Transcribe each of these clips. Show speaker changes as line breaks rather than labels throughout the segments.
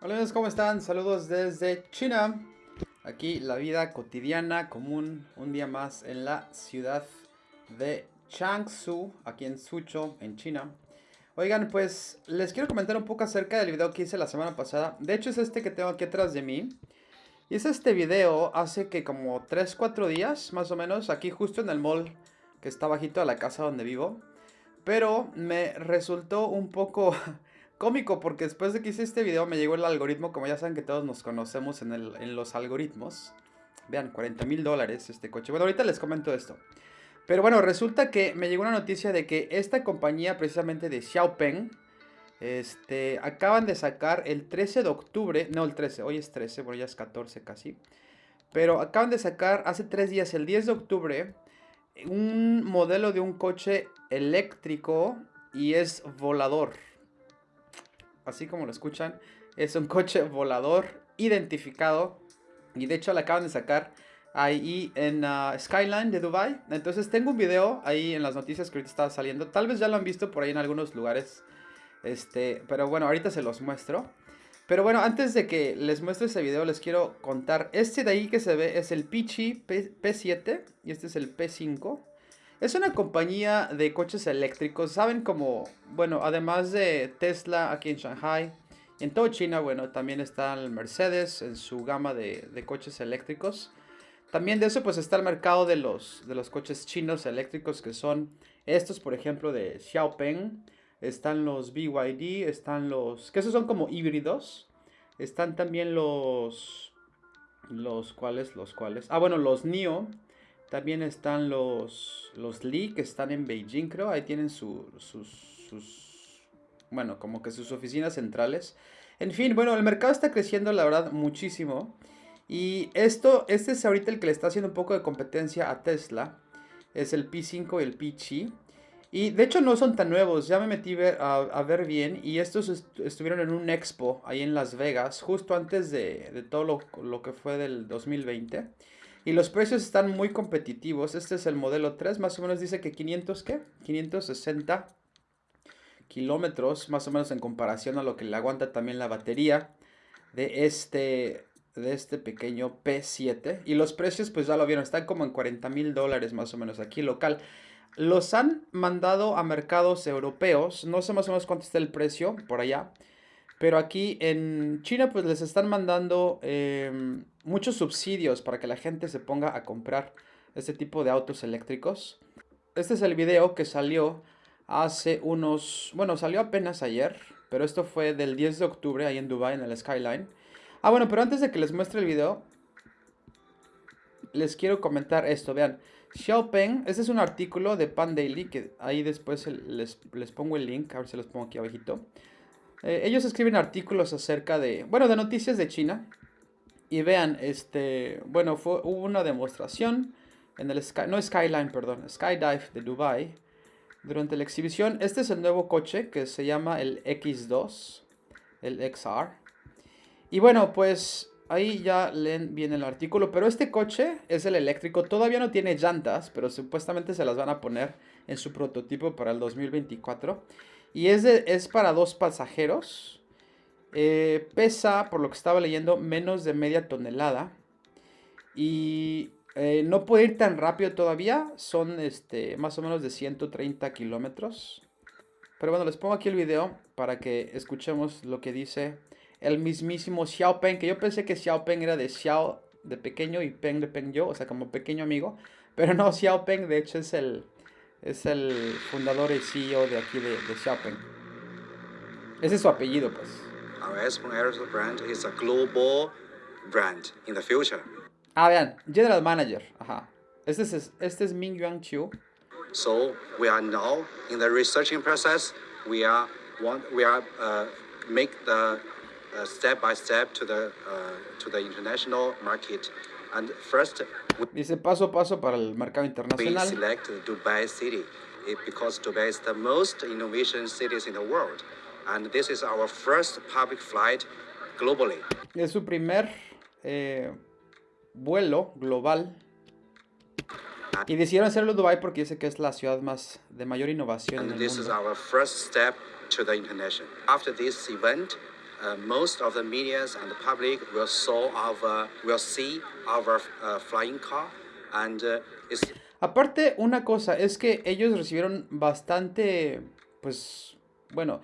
Hola amigos, ¿cómo están? Saludos desde China. Aquí la vida cotidiana, común, un día más en la ciudad de Changsu, aquí en Suzhou, en China. Oigan, pues les quiero comentar un poco acerca del video que hice la semana pasada. De hecho es este que tengo aquí atrás de mí. Es este video hace que como 3-4 días, más o menos, aquí justo en el mall que está bajito a la casa donde vivo. Pero me resultó un poco cómico porque después de que hice este video me llegó el algoritmo, como ya saben que todos nos conocemos en, el, en los algoritmos. Vean, 40 mil dólares este coche. Bueno, ahorita les comento esto. Pero bueno, resulta que me llegó una noticia de que esta compañía precisamente de Xiaopeng, este, acaban de sacar el 13 de octubre, no el 13, hoy es 13, bueno ya es 14 casi. Pero acaban de sacar hace 3 días, el 10 de octubre, un modelo de un coche eléctrico y es volador así como lo escuchan, es un coche volador identificado. Y de hecho la acaban de sacar ahí en uh, Skyline de Dubai. Entonces tengo un video ahí en las noticias que ahorita está saliendo. Tal vez ya lo han visto por ahí en algunos lugares. Este, pero bueno, ahorita se los muestro. Pero bueno, antes de que les muestre ese video, les quiero contar. Este de ahí que se ve es el Pichi P 7 y este es el P5. Es una compañía de coches eléctricos, saben como, bueno, además de Tesla aquí en Shanghai, en todo China, bueno, también está el Mercedes en su gama de, coches eléctricos. También de eso pues está el mercado de los, de los coches chinos eléctricos que son estos, por ejemplo, de Xiaopeng. Están los BYD, están los, que esos son como híbridos. Están también los, los cuales, los cuales, ah bueno, los NIO también están los, los Li que están en Beijing, creo. Ahí tienen sus, sus, bueno, como que sus oficinas centrales. En fin, bueno, el mercado está creciendo, la verdad, muchísimo. Y esto, este es ahorita el que le está haciendo un poco de competencia a Tesla. Es el P5 y el P-Chi. Y de hecho no son tan nuevos, ya me metí a, ver bien y estos estuvieron en un expo ahí en Las Vegas, justo antes de, de todo lo, lo, que fue del 2020. Y los precios están muy competitivos. Este es el modelo 3, más o menos dice que 500, ¿qué? 560 kilómetros, más o menos en comparación a lo que le aguanta también la batería de este, de este pequeño P7. Y los precios, pues ya lo vieron, están como en 40 mil dólares más o menos aquí local. Los han mandado a mercados europeos, no sé más o menos cuánto está el precio por allá. Pero aquí en China pues les están mandando em, muchos subsidios para que la gente se ponga a comprar este tipo de autos eléctricos. Este es el video que salió hace unos... Bueno, salió apenas ayer, pero esto fue del 10 de octubre ahí en Dubai en el Skyline. Ah, bueno, pero antes de que les muestre el video, les quiero comentar esto, vean. Xiaopeng, este es un artículo de Pan Daily, que ahí después les, les pongo el link, a ver si los pongo aquí abajito. Eh, ellos escriben artículos acerca de, bueno, de noticias de China. Y vean, este, bueno, fue, hubo una demostración en el no Skyline, perdón, Skydive de Dubai. Durante la exhibición, este es el nuevo coche que se llama el X2, el XR. Y bueno, pues ahí ya leen bien el artículo, pero este coche es el eléctrico, todavía no tiene llantas, pero supuestamente se las van a poner en su prototipo para el 2024. Y es, es para dos pasajeros. Eh, pesa, por lo que estaba leyendo, menos de media tonelada. Y eh, no puede ir tan rápido todavía. Son este, más o menos de 130 kilómetros. Pero bueno, les pongo aquí el video para que escuchemos lo que dice el mismísimo Xiaopeng. Que yo pensé que Xiaopeng era de Xiao de pequeño y Peng de Peng yo, o sea, como pequeño amigo. Pero no, Xiaopeng de hecho es el, es el fundador y CEO de aquí de, de Xiaopeng. Ese es su apellido, pues.
Aerosol brand is a global brand in the future.
Ah, vean, General Manager. Ajá. Este es, este es Ming Yuan Chiu.
So we are now in the researching process. We are want we are uh, make the step by step to the uh, to the international market. And first
Dice paso a paso para el mercado internacional.
We select Dubai City because Dubai is the most innovation cities in the world. And this is our first public flight globally.
Es su primer eh, vuelo global. Y decidieron hacerlo en Dubai porque dice que es la ciudad más de mayor innovación
And
en el
this
mundo.
is our first step to the international. After this event,
Aparte, una cosa es que ellos recibieron bastante, pues, bueno,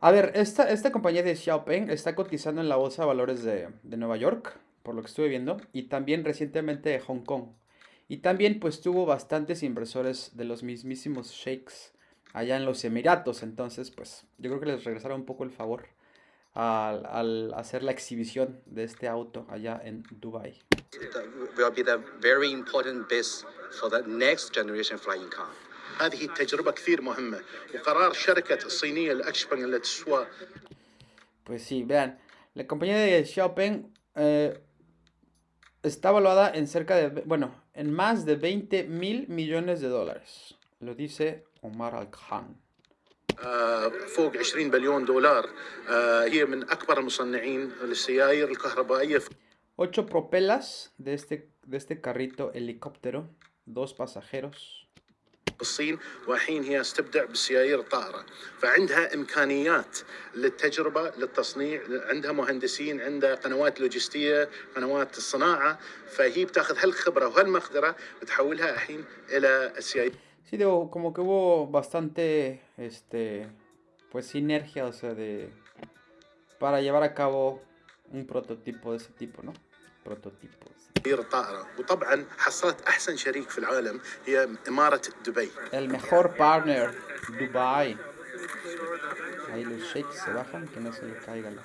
a ver, esta, esta compañía de Xiaopeng está cotizando en la bolsa de valores de, de Nueva York, por lo que estuve viendo, y también recientemente de Hong Kong. Y también pues tuvo bastantes inversores de los mismísimos sheiks allá en los Emiratos, entonces pues yo creo que les regresaron un poco el favor al, al hacer la exhibición de este auto allá en Dubai.
the, will be the very important base for the next generation flying car.
هذه التجربة كثير مهمة وقرار شركة الصينية الأكشبنج اللي تسوى
Pues sí, vean, la compañía de Xiaopeng eh, está valuada en cerca de, bueno, en más de 20 mil millones de dólares. Lo dice Omar Al-Khan.
آه، فوق 20 بليون دولار. آه، هي من أكبر المصنعين للسيائر الكهربائية في
Ocho propelas de este, de este carrito helicóptero, dos pasajeros.
الصين والحين هي تبدع بالسيائر الطائرة فعندها إمكانيات للتجربة للتصنيع عندها مهندسين عندها قنوات لوجستية قنوات الصناعة. فهي بتاخذ هالخبرة وهالمقدرة وتحولها الحين إلى السيائر
Sí, digo, como que hubo bastante, este, pues sinergia, o sea, de, para llevar a cabo un prototipo de ese tipo, ¿no? Prototipos.
الطائرة وطبعا حصلت أحسن شريك في العالم هي إمارة دبي
El mejor partner, Dubai. Ahí los shakes se bajan, que no se le caiga la...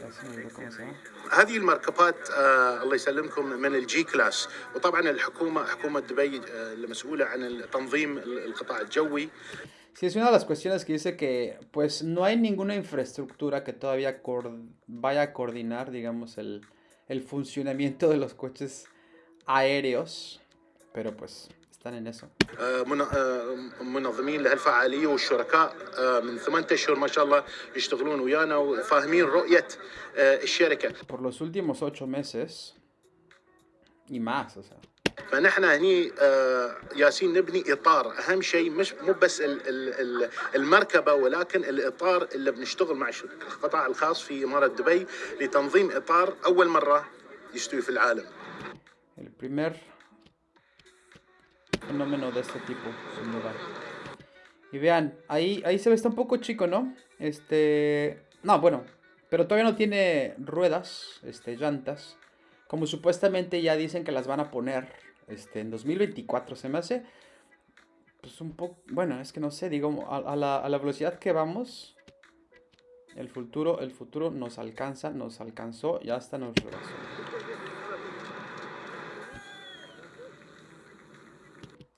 Ya se me olvidó cómo se llama.
هذه المركبات آه الله يسلمكم من الجي كلاس وطبعا الحكومة حكومة دبي آه المسؤولة عن تنظيم القطاع الجوي
Sí, es una de las cuestiones que dice que pues no hay ninguna infraestructura que todavía cor- vaya a coordinar, digamos, el, el funcionamiento de los coches aéreos, pero pues eso.
آه آه منظمين لهالفعالية والشركاء آه من ثمانية أشهر ما شاء الله يشتغلون ويانا وفاهمين رؤية آه الشركة
Por los últimos ocho meses y más, o sea.
فنحن هني ياسين نبني إطار أهم شيء مش مو بس ال ال ال المركبة ولكن الإطار اللي بنشتغل مع القطاع الخاص في إمارة دبي لتنظيم إطار أول مرة يستوي في العالم.
Primer fenómeno de este tipo, sin duda. Y vean, ahí, ahí se ve, está un poco chico, ¿no? Este... No, bueno, pero todavía no tiene ruedas, este, llantas. Como supuestamente ya dicen que las van a poner este, en 2024, se me hace... Pues un poco... Bueno, es que no sé, digo, a, la, a la velocidad que vamos... El futuro, el futuro nos alcanza, nos alcanzó y hasta nos rebasó.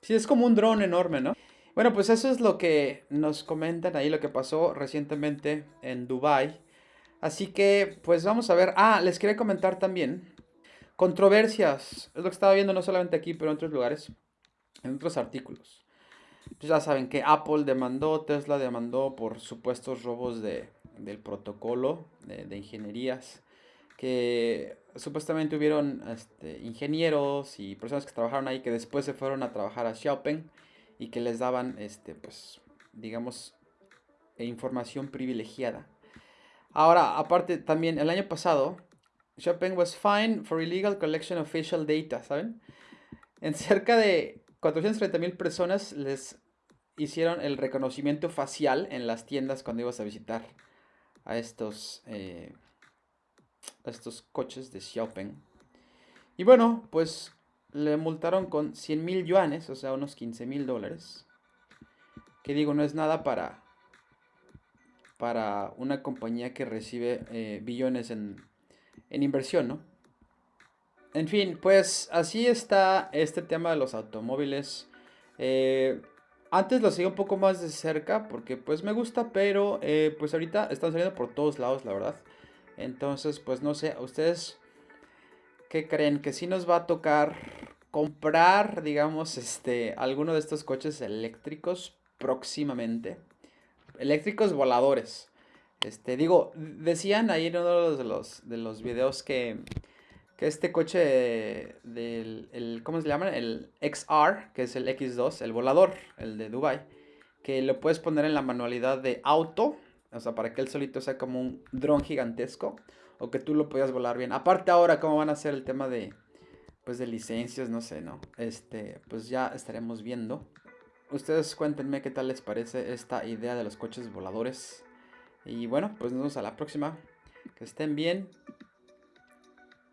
Sí, es como un dron enorme, ¿no? Bueno, pues eso es lo que nos comentan ahí, lo que pasó recientemente en Dubai. Así que, pues vamos a ver. Ah, les quería comentar también. Controversias. Es lo que estaba viendo no solamente aquí, pero en otros lugares. En otros artículos. Pues ya saben que Apple demandó, Tesla demandó por supuestos robos de, del protocolo de, de ingenierías. Que supuestamente hubieron este, ingenieros y personas que trabajaron ahí que después se fueron a trabajar a Xiaopeng y que les daban, este, pues, digamos, e información privilegiada. Ahora, aparte, también el año pasado, Xiaopeng was fined for illegal collection of facial data, ¿saben? En cerca de 430 mil personas les hicieron el reconocimiento facial en las tiendas cuando ibas a visitar a estos, eh, a estos coches de Xiaopeng. Y bueno, pues le multaron con 100 mil yuanes, o sea, unos 15 mil dólares. Que digo, no es nada para, para una compañía que recibe eh, billones en, en inversión, ¿no? En fin, pues así está este tema de los automóviles. Eh, antes lo seguía un poco más de cerca porque pues me gusta, pero eh, pues ahorita están saliendo por todos lados, la verdad. Entonces, pues no sé, ¿ustedes qué creen? ¿Que sí nos va a tocar comprar, digamos, este, alguno de estos coches eléctricos próximamente? Eléctricos voladores. Este, digo, decían ahí en uno de los, de los videos que, que este coche del, el, ¿cómo se llama? El XR, que es el X2, el volador, el de Dubai, que lo puedes poner en la manualidad de auto O sea, para que él solito sea como un dron gigantesco. O que tú lo puedas volar bien. Aparte ahora, ¿cómo van a hacer el tema de, pues de licencias? No sé, ¿no? Este, pues ya estaremos viendo. Ustedes cuéntenme qué tal les parece esta idea de los coches voladores. Y bueno, pues nos vemos a la próxima. Que estén bien.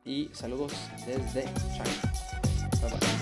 Y saludos desde China.